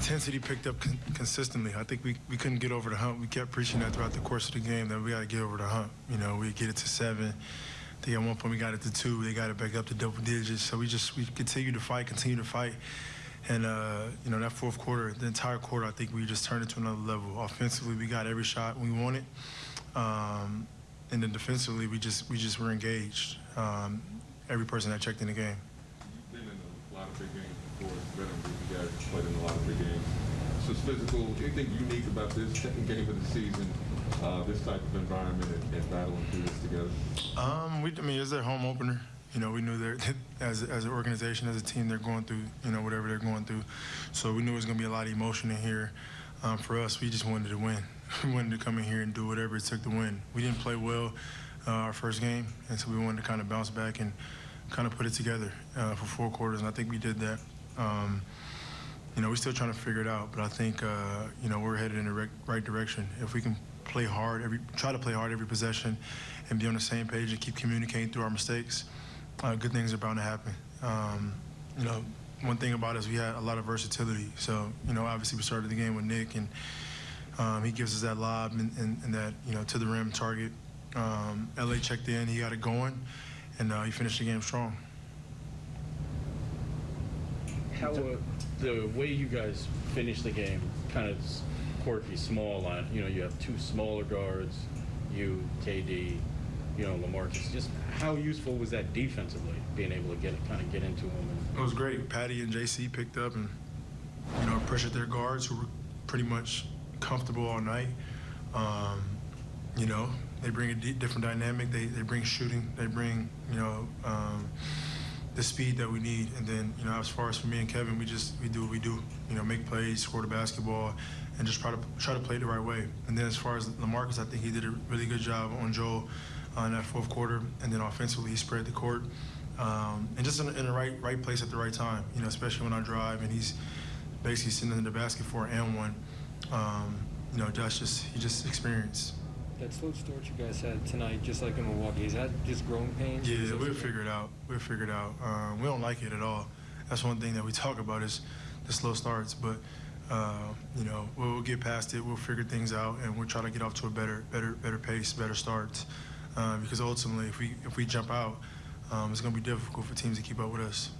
intensity picked up con- consistently. I think we, we couldn't get over the hump. We kept preaching that throughout the course of the game that we got to get over the hump. You know, we get it to seven. I think at one point we got it to two. They got it back up to double digits. So we just we continued to fight, continue to fight. And uh, you know that fourth quarter, the entire quarter, I think we just turned it to another level. Offensively, we got every shot we wanted, um, and then defensively, we just we just were engaged. Um, every person that checked in the game. You've been in a lot of big games It's you guys played in a lot of games. So it's physical. Anything unique about this second game of the season? Uh, this type of environment and, and battling through this together. Um, we, I mean, it's their home opener. You know, we knew they're as as an organization, as a team, they're going through you know whatever they're going through. So we knew it was going to be a lot of emotion in here. Um, for us, we just wanted to win. We wanted to come in here and do whatever it took to win. We didn't play well uh, our first game, and so we wanted to kind of bounce back and kind of put it together uh, for four quarters, and I think we did that. Um, you know, we're still trying to figure it out, but I think uh, you know we're headed in the right direction. If we can play hard, every try to play hard every possession, and be on the same page and keep communicating through our mistakes, uh, good things are bound to happen. Um, you know, one thing about us, we had a lot of versatility. So you know, obviously we started the game with Nick, and um, he gives us that lob and, and, and that you know to the rim target. Um, LA checked in, he got it going, and uh, he finished the game strong. How uh, the way you guys finish the game, kind of s- quirky, small line. You know, you have two smaller guards, you, KD, you know, Lamarcus. Just how useful was that defensively, being able to get kind of get into them? And, It was great. Patty and JC picked up and you know pressured their guards who were pretty much comfortable all night. Um, you know they bring a different dynamic. They they bring shooting. They bring you know um, the speed that we need. And then you know as far as for me and Kevin, we just we do what we do. You know make plays, score the basketball, and just try to try to play the right way. And then as far as Lamarcus, I think he did a really good job on Joel uh, in that fourth quarter. And then offensively, he spread the court. Um, and just in, the- in the right right place at the right time, you know, especially when I drive and he's basically sitting in the basket for and one. Um, you know, that's just he just experienced. That slow start you guys had tonight, just like in Milwaukee, is that just growing pains? Yeah, we'll figure it out. We'll figure it out. Um, we don't like it at all. That's one thing that we talk about is the slow starts. But uh, you know, we'll, we'll get past it. We'll figure things out, and we'll try to get off to a better, better, better pace, better starts. Uh, because ultimately, if we if we jump out, um, it's going to be difficult for teams to keep up with us.